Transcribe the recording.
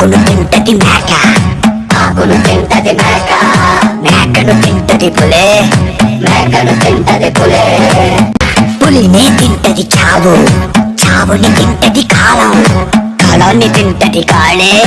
ఆకును తింటది మేక. ఆకును తింటది మేక. మేకను తింటది పులే. మేకను తింటది పులే. పులినే తింటది చావు. చావుని తింటది కాలం. కాలాన్ని తింటది కాళే